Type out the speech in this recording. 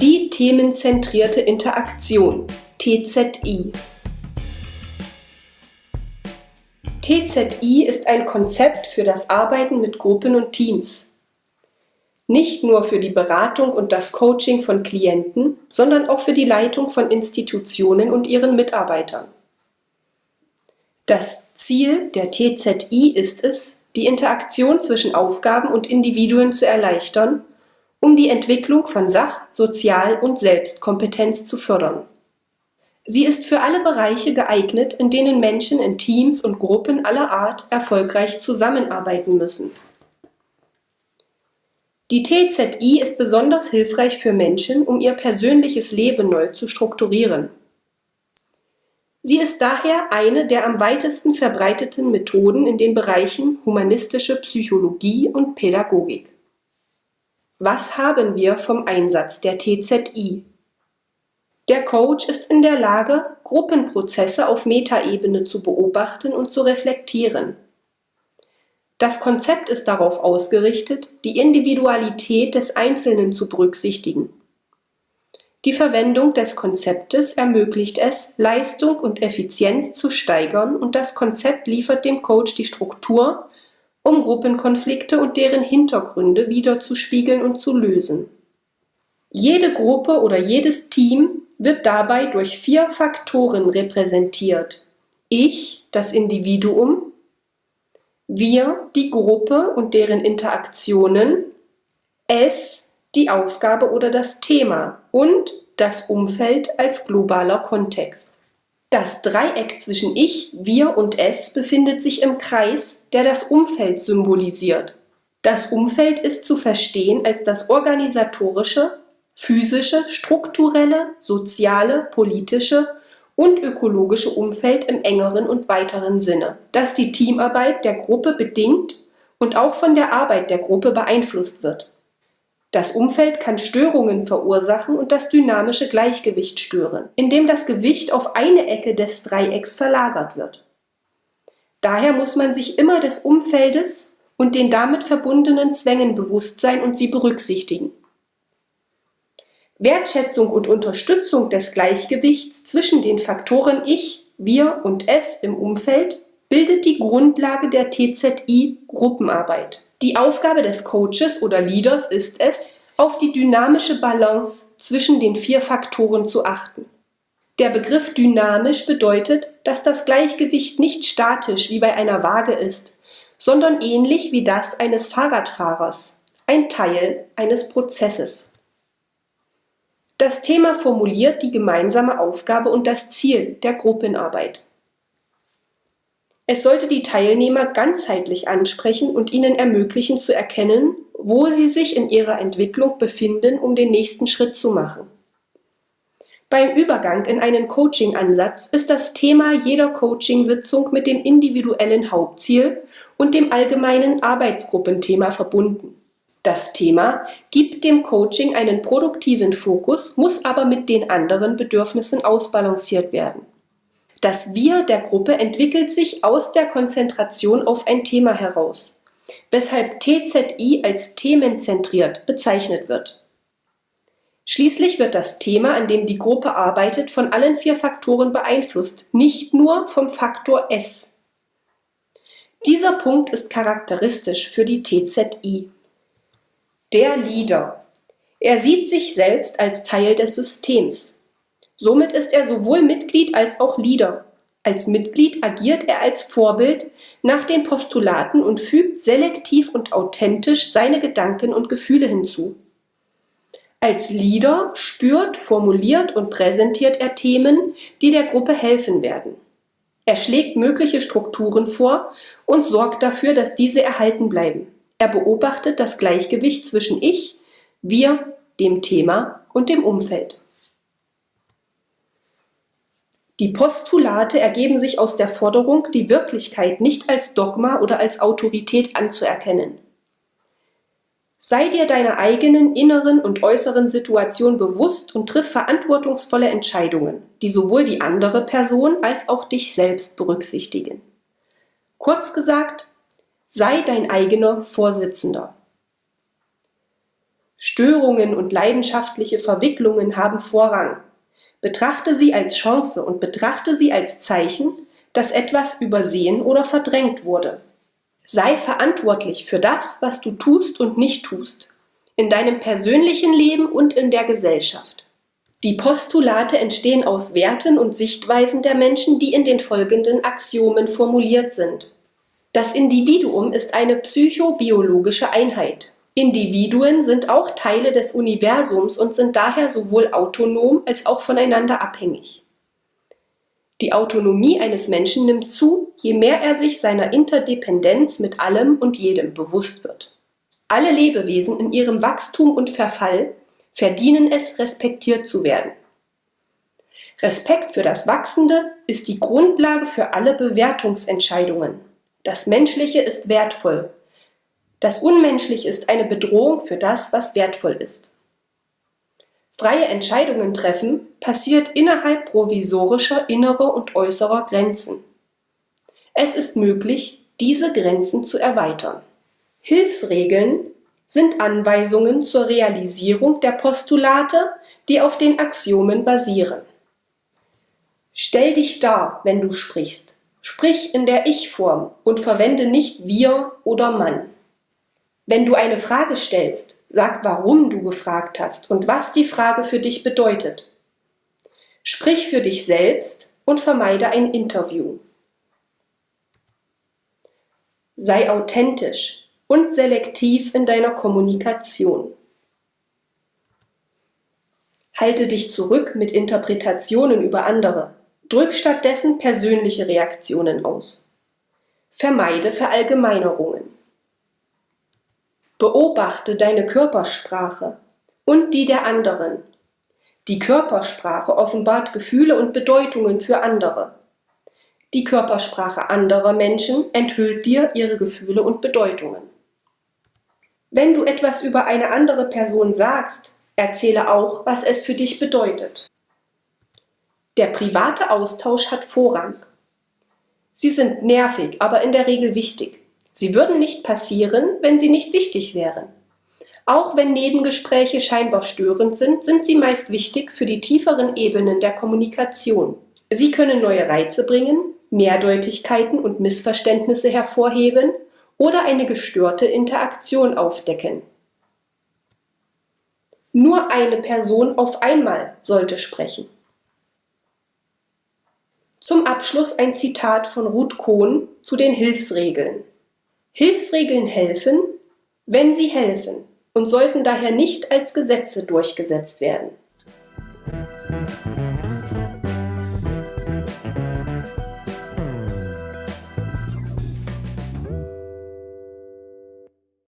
Die themenzentrierte Interaktion TZI TZI ist ein Konzept für das Arbeiten mit Gruppen und Teams. Nicht nur für die Beratung und das Coaching von Klienten, sondern auch für die Leitung von Institutionen und ihren Mitarbeitern. Das Ziel der TZI ist es, die Interaktion zwischen Aufgaben und Individuen zu erleichtern um die Entwicklung von Sach-, Sozial- und Selbstkompetenz zu fördern. Sie ist für alle Bereiche geeignet, in denen Menschen in Teams und Gruppen aller Art erfolgreich zusammenarbeiten müssen. Die TZI ist besonders hilfreich für Menschen, um ihr persönliches Leben neu zu strukturieren. Sie ist daher eine der am weitesten verbreiteten Methoden in den Bereichen humanistische Psychologie und Pädagogik. Was haben wir vom Einsatz der TZI? Der Coach ist in der Lage, Gruppenprozesse auf Metaebene zu beobachten und zu reflektieren. Das Konzept ist darauf ausgerichtet, die Individualität des Einzelnen zu berücksichtigen. Die Verwendung des Konzeptes ermöglicht es, Leistung und Effizienz zu steigern und das Konzept liefert dem Coach die Struktur, um Gruppenkonflikte und deren Hintergründe wiederzuspiegeln und zu lösen. Jede Gruppe oder jedes Team wird dabei durch vier Faktoren repräsentiert. Ich, das Individuum, wir, die Gruppe und deren Interaktionen, es, die Aufgabe oder das Thema und das Umfeld als globaler Kontext. Das Dreieck zwischen Ich, Wir und Es befindet sich im Kreis, der das Umfeld symbolisiert. Das Umfeld ist zu verstehen als das organisatorische, physische, strukturelle, soziale, politische und ökologische Umfeld im engeren und weiteren Sinne, das die Teamarbeit der Gruppe bedingt und auch von der Arbeit der Gruppe beeinflusst wird. Das Umfeld kann Störungen verursachen und das dynamische Gleichgewicht stören, indem das Gewicht auf eine Ecke des Dreiecks verlagert wird. Daher muss man sich immer des Umfeldes und den damit verbundenen Zwängen bewusst sein und sie berücksichtigen. Wertschätzung und Unterstützung des Gleichgewichts zwischen den Faktoren Ich, Wir und Es im Umfeld bildet die Grundlage der TZI Gruppenarbeit. Die Aufgabe des Coaches oder Leaders ist es, auf die dynamische Balance zwischen den vier Faktoren zu achten. Der Begriff dynamisch bedeutet, dass das Gleichgewicht nicht statisch wie bei einer Waage ist, sondern ähnlich wie das eines Fahrradfahrers, ein Teil eines Prozesses. Das Thema formuliert die gemeinsame Aufgabe und das Ziel der Gruppenarbeit. Es sollte die Teilnehmer ganzheitlich ansprechen und ihnen ermöglichen zu erkennen, wo sie sich in ihrer Entwicklung befinden, um den nächsten Schritt zu machen. Beim Übergang in einen Coaching-Ansatz ist das Thema jeder Coaching-Sitzung mit dem individuellen Hauptziel und dem allgemeinen Arbeitsgruppenthema verbunden. Das Thema gibt dem Coaching einen produktiven Fokus, muss aber mit den anderen Bedürfnissen ausbalanciert werden. Das Wir der Gruppe entwickelt sich aus der Konzentration auf ein Thema heraus, weshalb TZI als themenzentriert bezeichnet wird. Schließlich wird das Thema, an dem die Gruppe arbeitet, von allen vier Faktoren beeinflusst, nicht nur vom Faktor S. Dieser Punkt ist charakteristisch für die TZI. Der Leader. Er sieht sich selbst als Teil des Systems. Somit ist er sowohl Mitglied als auch Leader. Als Mitglied agiert er als Vorbild nach den Postulaten und fügt selektiv und authentisch seine Gedanken und Gefühle hinzu. Als Leader spürt, formuliert und präsentiert er Themen, die der Gruppe helfen werden. Er schlägt mögliche Strukturen vor und sorgt dafür, dass diese erhalten bleiben. Er beobachtet das Gleichgewicht zwischen Ich, Wir, dem Thema und dem Umfeld. Die Postulate ergeben sich aus der Forderung, die Wirklichkeit nicht als Dogma oder als Autorität anzuerkennen. Sei dir deiner eigenen inneren und äußeren Situation bewusst und triff verantwortungsvolle Entscheidungen, die sowohl die andere Person als auch dich selbst berücksichtigen. Kurz gesagt, sei dein eigener Vorsitzender. Störungen und leidenschaftliche Verwicklungen haben Vorrang. Betrachte sie als Chance und betrachte sie als Zeichen, dass etwas übersehen oder verdrängt wurde. Sei verantwortlich für das, was du tust und nicht tust, in deinem persönlichen Leben und in der Gesellschaft. Die Postulate entstehen aus Werten und Sichtweisen der Menschen, die in den folgenden Axiomen formuliert sind. Das Individuum ist eine psychobiologische Einheit. Individuen sind auch Teile des Universums und sind daher sowohl autonom als auch voneinander abhängig. Die Autonomie eines Menschen nimmt zu, je mehr er sich seiner Interdependenz mit allem und jedem bewusst wird. Alle Lebewesen in ihrem Wachstum und Verfall verdienen es, respektiert zu werden. Respekt für das Wachsende ist die Grundlage für alle Bewertungsentscheidungen. Das Menschliche ist wertvoll. Das Unmenschliche ist eine Bedrohung für das, was wertvoll ist. Freie Entscheidungen treffen passiert innerhalb provisorischer innerer und äußerer Grenzen. Es ist möglich, diese Grenzen zu erweitern. Hilfsregeln sind Anweisungen zur Realisierung der Postulate, die auf den Axiomen basieren. Stell dich dar, wenn du sprichst. Sprich in der Ich-Form und verwende nicht wir oder Mann. Wenn du eine Frage stellst, sag, warum du gefragt hast und was die Frage für dich bedeutet. Sprich für dich selbst und vermeide ein Interview. Sei authentisch und selektiv in deiner Kommunikation. Halte dich zurück mit Interpretationen über andere. Drück stattdessen persönliche Reaktionen aus. Vermeide Verallgemeinerungen. Beobachte deine Körpersprache und die der anderen. Die Körpersprache offenbart Gefühle und Bedeutungen für andere. Die Körpersprache anderer Menschen enthüllt dir ihre Gefühle und Bedeutungen. Wenn du etwas über eine andere Person sagst, erzähle auch, was es für dich bedeutet. Der private Austausch hat Vorrang. Sie sind nervig, aber in der Regel wichtig. Sie würden nicht passieren, wenn sie nicht wichtig wären. Auch wenn Nebengespräche scheinbar störend sind, sind sie meist wichtig für die tieferen Ebenen der Kommunikation. Sie können neue Reize bringen, Mehrdeutigkeiten und Missverständnisse hervorheben oder eine gestörte Interaktion aufdecken. Nur eine Person auf einmal sollte sprechen. Zum Abschluss ein Zitat von Ruth Kohn zu den Hilfsregeln. Hilfsregeln helfen, wenn sie helfen und sollten daher nicht als Gesetze durchgesetzt werden.